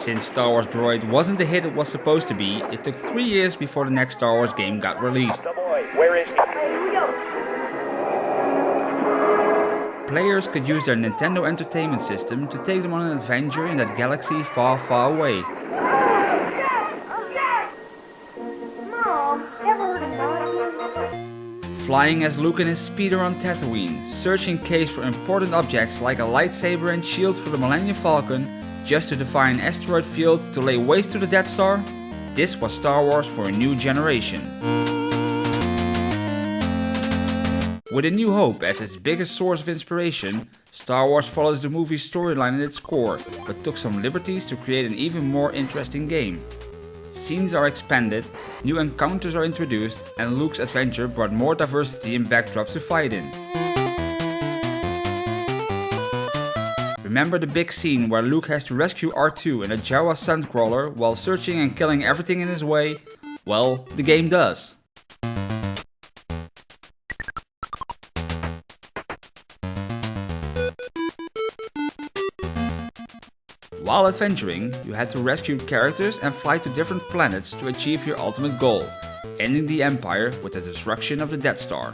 Since Star Wars Droid wasn't the hit it was supposed to be, it took 3 years before the next Star Wars game got released. Where is he? Players could use their Nintendo Entertainment System to take them on an adventure in that galaxy far far away. Flying as Luke and his speeder on Tatooine, searching caves for important objects like a lightsaber and shields for the Millennium Falcon, just to defy an asteroid field to lay waste to the Death Star? This was Star Wars for a new generation. With A New Hope as its biggest source of inspiration, Star Wars follows the movie's storyline at its core, but took some liberties to create an even more interesting game. Scenes are expanded, new encounters are introduced, and Luke's adventure brought more diversity and backdrops to fight in. Remember the big scene where Luke has to rescue R2 in a Jawa Sandcrawler while searching and killing everything in his way? Well, the game does. While adventuring, you had to rescue characters and fly to different planets to achieve your ultimate goal, ending the Empire with the destruction of the Death Star.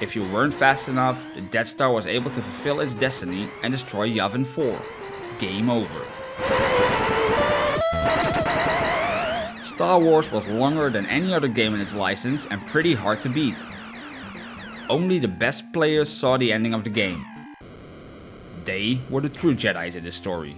If you weren't fast enough, the Death Star was able to fulfill its destiny and destroy Yavin 4. Game over. Star Wars was longer than any other game in its license and pretty hard to beat. Only the best players saw the ending of the game. They were the true Jedi's in this story.